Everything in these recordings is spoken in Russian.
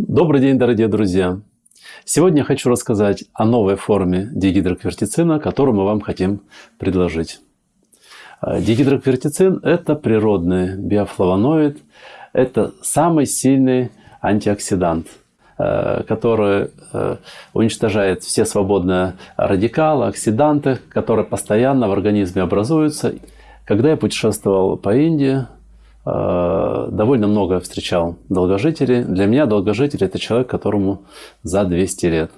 Добрый день, дорогие друзья! Сегодня хочу рассказать о новой форме дигидроквертицина, которую мы вам хотим предложить. А, дигидроквертицин – это природный биофлавоноид, это самый сильный антиоксидант, а, который а, уничтожает все свободные радикалы, оксиданты, которые постоянно в организме образуются. Когда я путешествовал по Индии, Э, довольно много встречал долгожителей. Для меня долгожитель – это человек, которому за 200 лет.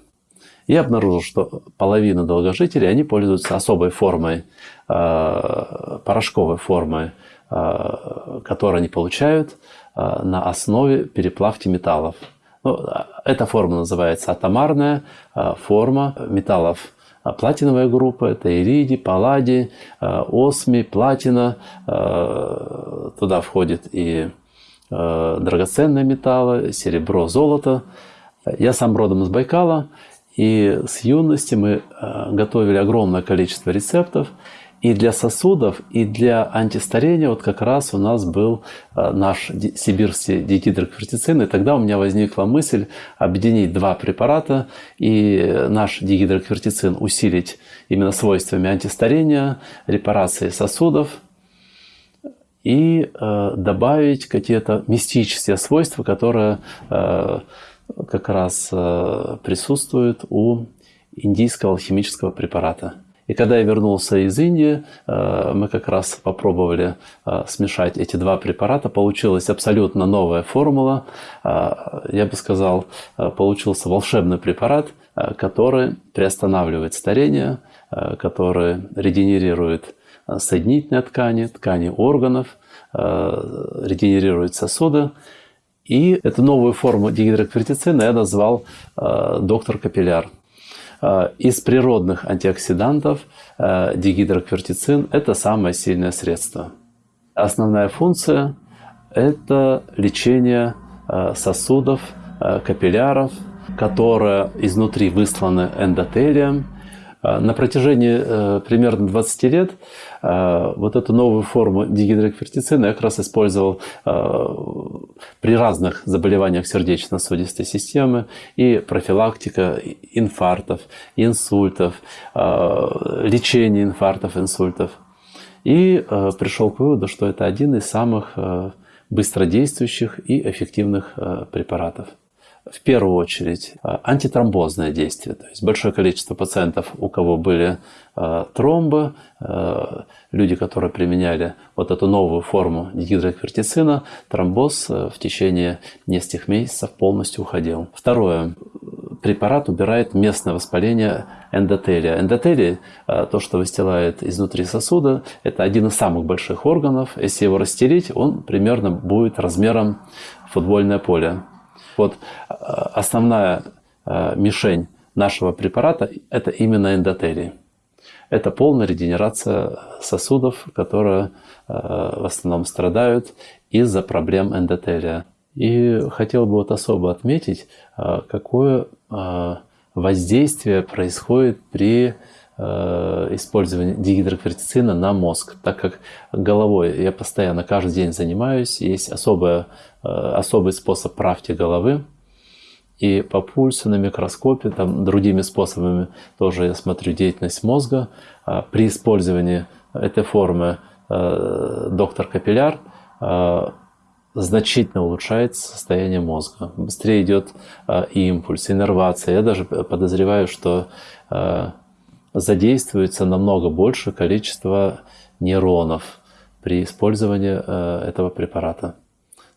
Я обнаружил, что половина долгожителей, они пользуются особой формой, э, порошковой формой, э, которую они получают на основе переплавки металлов. Ну, эта форма называется атомарная форма металлов платиновая группа – это иридий, палладий, э, осмий, платина. Э, туда входит и э, драгоценные металлы, серебро, золото. Я сам родом из Байкала, и с юности мы готовили огромное количество рецептов. И для сосудов, и для антистарения вот как раз у нас был э, наш сибирский дигидроквертицин. И тогда у меня возникла мысль объединить два препарата и наш дигидроквертицин усилить именно свойствами антистарения, репарации сосудов и э, добавить какие-то мистические свойства, которые э, как раз присутствуют у индийского алхимического препарата. И когда я вернулся из Индии, э, мы как раз попробовали э, смешать эти два препарата. Получилась абсолютно новая формула. Э, я бы сказал, получился волшебный препарат, который приостанавливает старение, который регенерирует соединительные ткани, ткани органов, регенерирует сосуды. И эту новую форму дигидроквертицина я назвал доктор капилляр. Э, из природных антиоксидантов э, дигидроквертицин – это самое сильное средство. Основная функция – это лечение э, сосудов, капилляров, которые изнутри высланы эндотелием – на протяжении э, примерно 20 лет э, вот эту новую форму дигидроквертицина я как раз использовал э, при разных заболеваниях сердечно-сосудистой системы и профилактика инфарктов, инсультов, лечение инфарктов, инсультов. И пришел к выводу, что это один из самых быстродействующих и эффективных препаратов в первую очередь а, антитромбозное действие. То есть большое количество пациентов, у кого были а, тромбы, а, люди, которые применяли вот эту новую форму дигидроквертицина, тромбоз в течение нескольких месяцев полностью уходил. Второе. Препарат убирает местное воспаление эндотелия. Эндотелий, то, что выстилает изнутри сосуда, это один из самых больших органов. Если его растереть, он примерно будет размером футбольное поле. Вот э, основная э, мишень нашего препарата – это именно эндотелий. Это полная регенерация сосудов, которые э, в основном страдают из-за проблем эндотелия. И хотел бы вот особо отметить, какое воздействие происходит при использовании дигидроквертицина на мозг, так как головой я постоянно каждый день занимаюсь, есть особая Э, особый способ правки головы. И по пульсу на микроскопе, там другими способами тоже я смотрю деятельность мозга. А при использовании этой формы э, доктор Капилляр э, значительно улучшает состояние мозга. Быстрее идет импульс, иннервация. Я даже подозреваю, что задействуется намного больше количество нейронов при использовании этого препарата.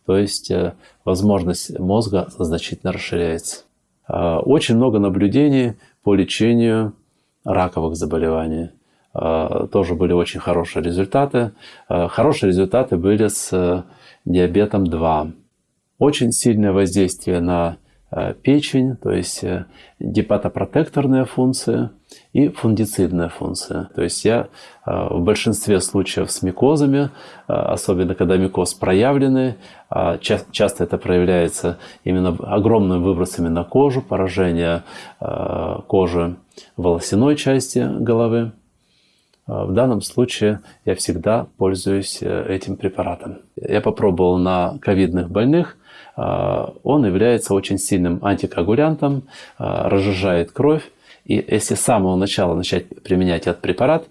То есть э, возможность мозга значительно расширяется. А, очень много наблюдений по лечению раковых заболеваний. А, тоже были очень хорошие результаты. А, хорошие результаты были с э, диабетом 2. Очень сильное воздействие на печень, то есть э, гепатопротекторная функция и фундицидная функция. То есть я э, в большинстве случаев с микозами, особенно когда микоз проявленный, а часто это проявляется именно огромными выбросами на кожу, поражение кожи волосяной части головы. В данном случае я всегда пользуюсь этим препаратом. Я попробовал на ковидных больных, он является очень сильным антикоагулянтом, разжижает кровь. И если с самого начала начать применять этот препарат,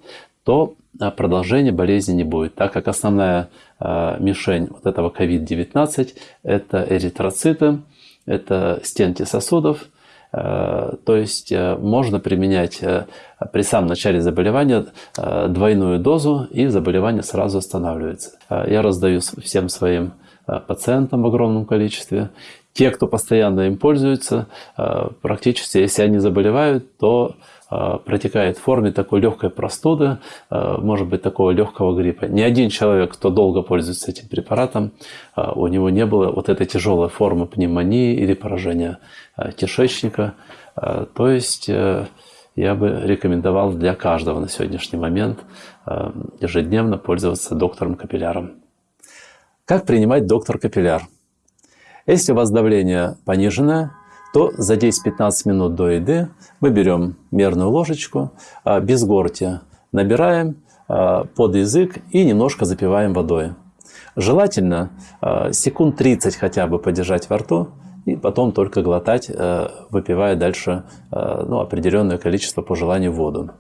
то продолжения болезни не будет, так как основная мишень вот этого COVID-19 – это эритроциты, это стенки сосудов, Э, то есть э, можно применять э, при самом начале заболевания двойную дозу, и заболевание сразу останавливается. Я раздаю всем своим пациентам в огромном количестве. Те, кто постоянно им пользуется, практически, если они заболевают, то Э, протекает в форме такой легкой простуды, э, может быть, такого легкого гриппа. Ни один человек, кто долго пользуется этим препаратом, э, у него не было вот этой тяжелой формы пневмонии или поражения кишечника. То есть я бы рекомендовал для каждого на сегодняшний момент ежедневно пользоваться доктором капилляром. Как принимать доктор капилляр? Если у вас давление пониженное, то за 10-15 минут до еды мы берем мерную ложечку, а, без горти набираем а, под язык и немножко запиваем водой. Желательно а, секунд 30 хотя бы подержать во рту, и потом только глотать, выпивая дальше ну, определенное количество по желанию воду.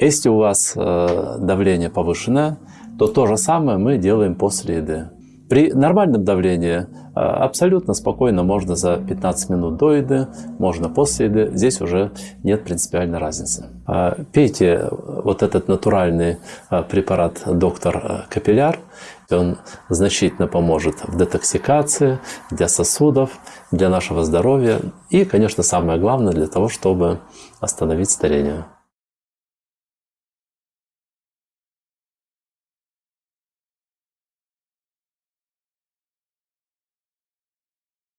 Если у вас давление повышенное, то то же самое мы делаем после еды. При нормальном давлении а, абсолютно спокойно можно за 15 минут до еды, можно после еды. Здесь уже нет принципиальной разницы. А, пейте вот этот натуральный а, препарат доктор Капилляр. Он значительно поможет в детоксикации, для сосудов, для нашего здоровья и, конечно, самое главное, для того, чтобы остановить старение.